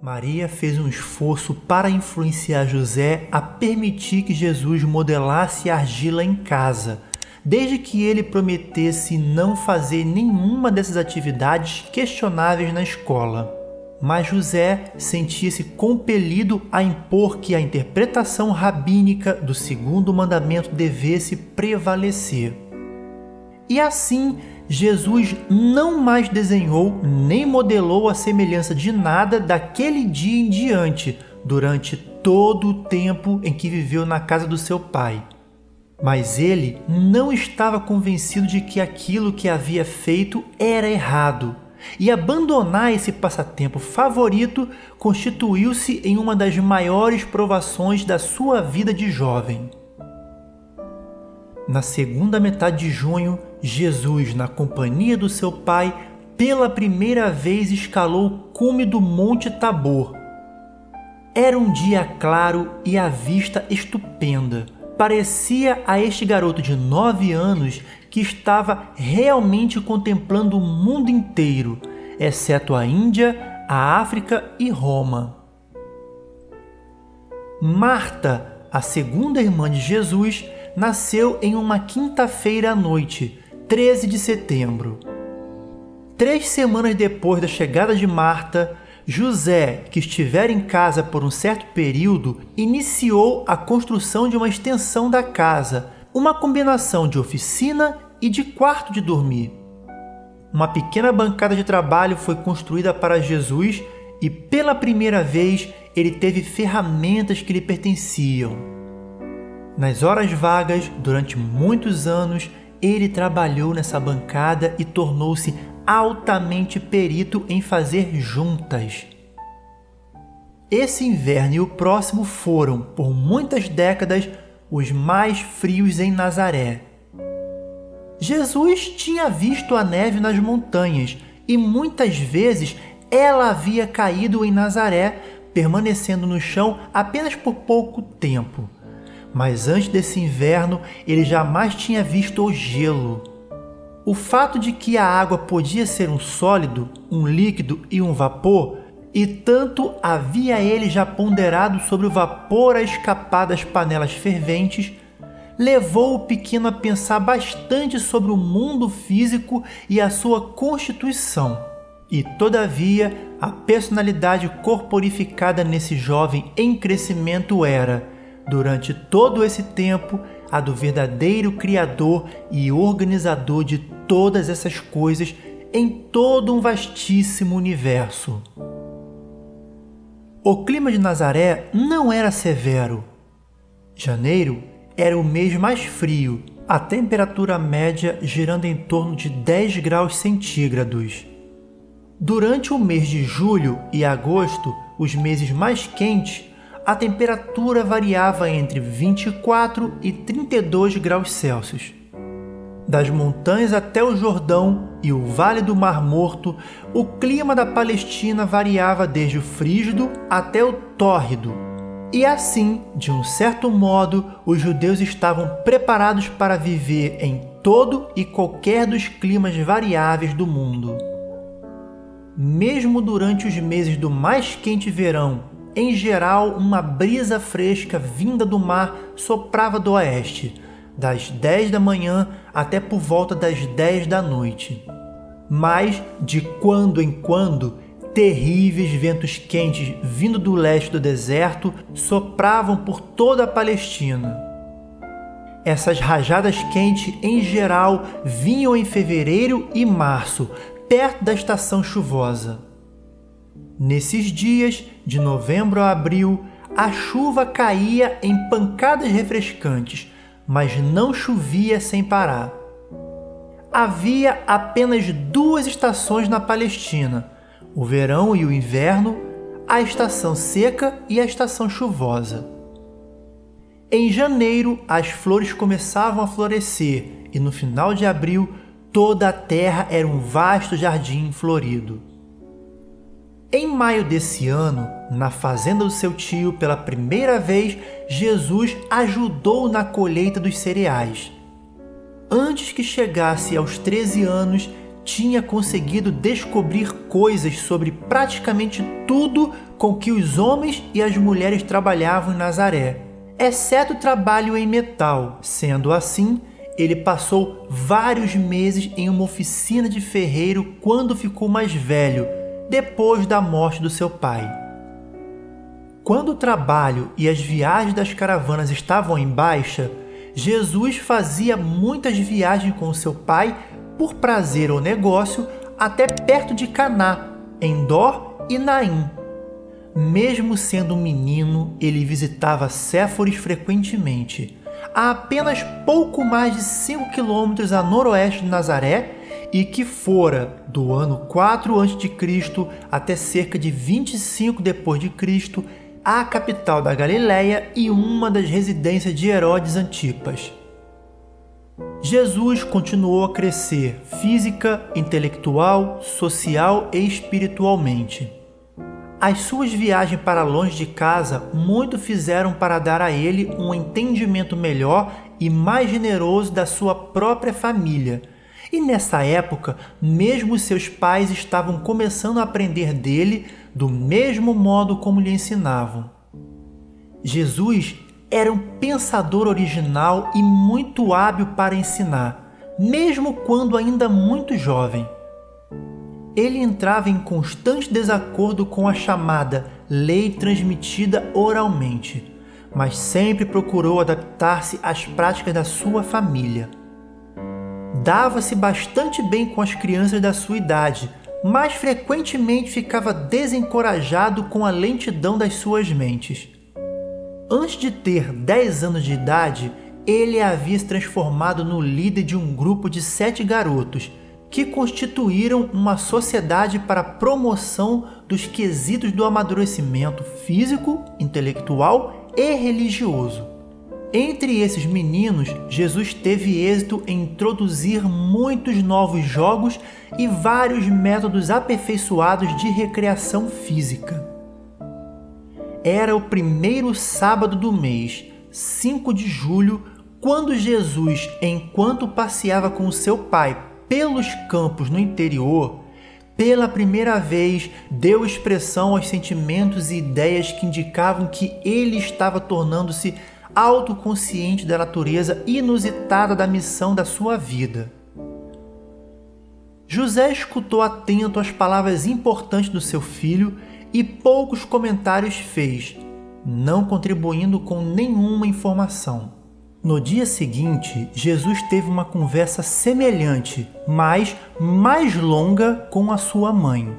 Maria fez um esforço para influenciar José a permitir que Jesus modelasse argila em casa, desde que ele prometesse não fazer nenhuma dessas atividades questionáveis na escola. Mas José sentia-se compelido a impor que a interpretação rabínica do segundo mandamento devesse prevalecer. E assim, Jesus não mais desenhou nem modelou a semelhança de nada daquele dia em diante, durante todo o tempo em que viveu na casa do seu pai. Mas ele não estava convencido de que aquilo que havia feito era errado, e abandonar esse passatempo favorito constituiu-se em uma das maiores provações da sua vida de jovem. Na segunda metade de junho, Jesus, na companhia do seu pai, pela primeira vez escalou o cume do Monte Tabor. Era um dia claro e a vista estupenda. Parecia a este garoto de nove anos que estava realmente contemplando o mundo inteiro, exceto a Índia, a África e Roma. Marta, a segunda irmã de Jesus, nasceu em uma quinta-feira à noite, 13 de setembro. Três semanas depois da chegada de Marta, José, que estivera em casa por um certo período, iniciou a construção de uma extensão da casa, uma combinação de oficina e de quarto de dormir. Uma pequena bancada de trabalho foi construída para Jesus e pela primeira vez ele teve ferramentas que lhe pertenciam. Nas horas vagas, durante muitos anos, ele trabalhou nessa bancada e tornou-se altamente perito em fazer juntas. Esse inverno e o próximo foram, por muitas décadas, os mais frios em Nazaré. Jesus tinha visto a neve nas montanhas e muitas vezes ela havia caído em Nazaré, permanecendo no chão apenas por pouco tempo mas antes desse inverno ele jamais tinha visto o gelo. O fato de que a água podia ser um sólido, um líquido e um vapor, e tanto havia ele já ponderado sobre o vapor a escapar das panelas ferventes, levou o pequeno a pensar bastante sobre o mundo físico e a sua constituição. E, todavia, a personalidade corporificada nesse jovem em crescimento era, durante todo esse tempo a do verdadeiro Criador e organizador de todas essas coisas em todo um vastíssimo universo. O clima de Nazaré não era severo. Janeiro era o mês mais frio, a temperatura média girando em torno de 10 graus centígrados. Durante o mês de julho e agosto, os meses mais quentes, a temperatura variava entre 24 e 32 graus Celsius. Das montanhas até o Jordão e o Vale do Mar Morto, o clima da Palestina variava desde o frígido até o tórrido. E assim, de um certo modo, os judeus estavam preparados para viver em todo e qualquer dos climas variáveis do mundo. Mesmo durante os meses do mais quente verão em geral, uma brisa fresca vinda do mar soprava do oeste, das 10 da manhã até por volta das 10 da noite. Mas, de quando em quando, terríveis ventos quentes vindo do leste do deserto sopravam por toda a Palestina. Essas rajadas quentes, em geral, vinham em fevereiro e março, perto da estação chuvosa. Nesses dias, de novembro a abril, a chuva caía em pancadas refrescantes, mas não chovia sem parar. Havia apenas duas estações na Palestina: o verão e o inverno, a estação seca e a estação chuvosa. Em janeiro, as flores começavam a florescer e no final de abril, toda a terra era um vasto jardim florido. Em maio desse ano, na fazenda do seu tio, pela primeira vez, Jesus ajudou na colheita dos cereais. Antes que chegasse aos 13 anos, tinha conseguido descobrir coisas sobre praticamente tudo com que os homens e as mulheres trabalhavam em Nazaré, exceto o trabalho em metal. Sendo assim, ele passou vários meses em uma oficina de ferreiro quando ficou mais velho, depois da morte do seu pai. Quando o trabalho e as viagens das caravanas estavam em baixa, Jesus fazia muitas viagens com seu pai por prazer ou negócio até perto de Caná, em Dor e Naim. Mesmo sendo um menino, ele visitava Séforis frequentemente, a apenas pouco mais de 5 quilômetros a noroeste de Nazaré e que fora do ano 4 a.C. até cerca de 25 depois de Cristo a capital da Galiléia e uma das residências de Herodes Antipas. Jesus continuou a crescer física, intelectual, social e espiritualmente. As suas viagens para longe de casa muito fizeram para dar a ele um entendimento melhor e mais generoso da sua própria família. E nessa época, mesmo seus pais estavam começando a aprender dele do mesmo modo como lhe ensinavam. Jesus era um pensador original e muito hábil para ensinar, mesmo quando ainda muito jovem. Ele entrava em constante desacordo com a chamada lei transmitida oralmente, mas sempre procurou adaptar-se às práticas da sua família. Dava-se bastante bem com as crianças da sua idade, mas frequentemente ficava desencorajado com a lentidão das suas mentes. Antes de ter 10 anos de idade, ele havia se transformado no líder de um grupo de sete garotos que constituíram uma sociedade para a promoção dos quesitos do amadurecimento físico, intelectual e religioso. Entre esses meninos, Jesus teve êxito em introduzir muitos novos jogos e vários métodos aperfeiçoados de recreação física. Era o primeiro sábado do mês, 5 de julho, quando Jesus, enquanto passeava com seu pai pelos campos no interior, pela primeira vez deu expressão aos sentimentos e ideias que indicavam que ele estava tornando-se autoconsciente da natureza inusitada da missão da sua vida. José escutou atento as palavras importantes do seu filho e poucos comentários fez, não contribuindo com nenhuma informação. No dia seguinte, Jesus teve uma conversa semelhante, mas mais longa com a sua mãe.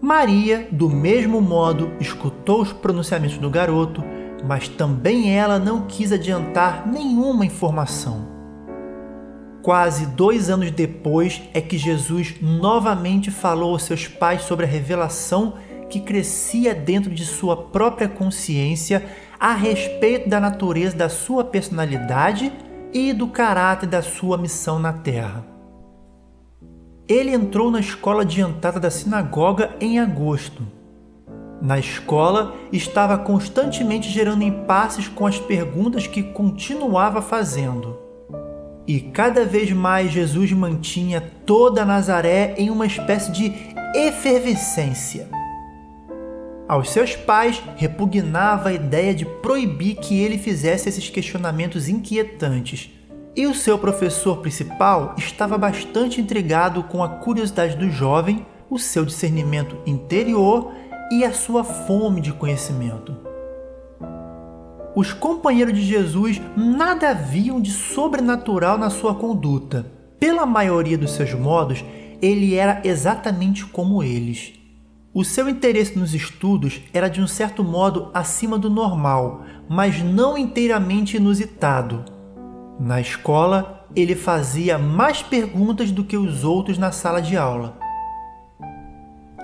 Maria, do mesmo modo, escutou os pronunciamentos do garoto mas também ela não quis adiantar nenhuma informação. Quase dois anos depois é que Jesus novamente falou aos seus pais sobre a revelação que crescia dentro de sua própria consciência a respeito da natureza da sua personalidade e do caráter da sua missão na Terra. Ele entrou na escola adiantada da sinagoga em agosto na escola, estava constantemente gerando impasses com as perguntas que continuava fazendo. E cada vez mais Jesus mantinha toda Nazaré em uma espécie de efervescência. Aos seus pais repugnava a ideia de proibir que ele fizesse esses questionamentos inquietantes, e o seu professor principal estava bastante intrigado com a curiosidade do jovem, o seu discernimento interior e a sua fome de conhecimento. Os companheiros de Jesus nada viam de sobrenatural na sua conduta. Pela maioria dos seus modos, ele era exatamente como eles. O seu interesse nos estudos era de um certo modo acima do normal, mas não inteiramente inusitado. Na escola, ele fazia mais perguntas do que os outros na sala de aula.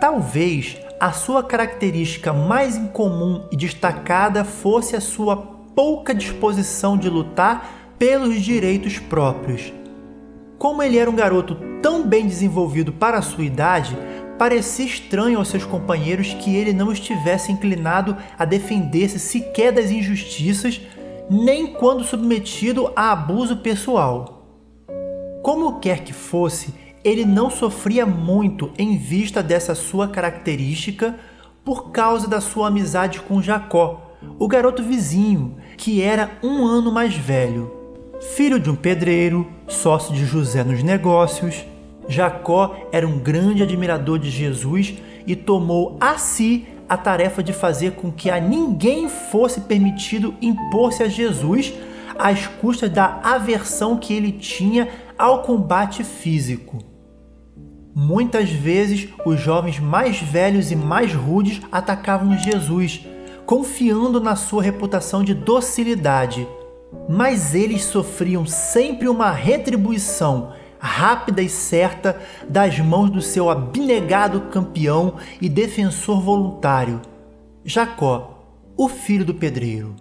Talvez a sua característica mais incomum e destacada fosse a sua pouca disposição de lutar pelos direitos próprios. Como ele era um garoto tão bem desenvolvido para a sua idade, parecia estranho aos seus companheiros que ele não estivesse inclinado a defender-se sequer das injustiças, nem quando submetido a abuso pessoal. Como quer que fosse, ele não sofria muito em vista dessa sua característica por causa da sua amizade com Jacó, o garoto vizinho, que era um ano mais velho. Filho de um pedreiro, sócio de José nos negócios, Jacó era um grande admirador de Jesus e tomou a si a tarefa de fazer com que a ninguém fosse permitido impor-se a Jesus às custas da aversão que ele tinha ao combate físico. Muitas vezes, os jovens mais velhos e mais rudes atacavam Jesus, confiando na sua reputação de docilidade. Mas eles sofriam sempre uma retribuição rápida e certa das mãos do seu abnegado campeão e defensor voluntário, Jacó, o filho do pedreiro.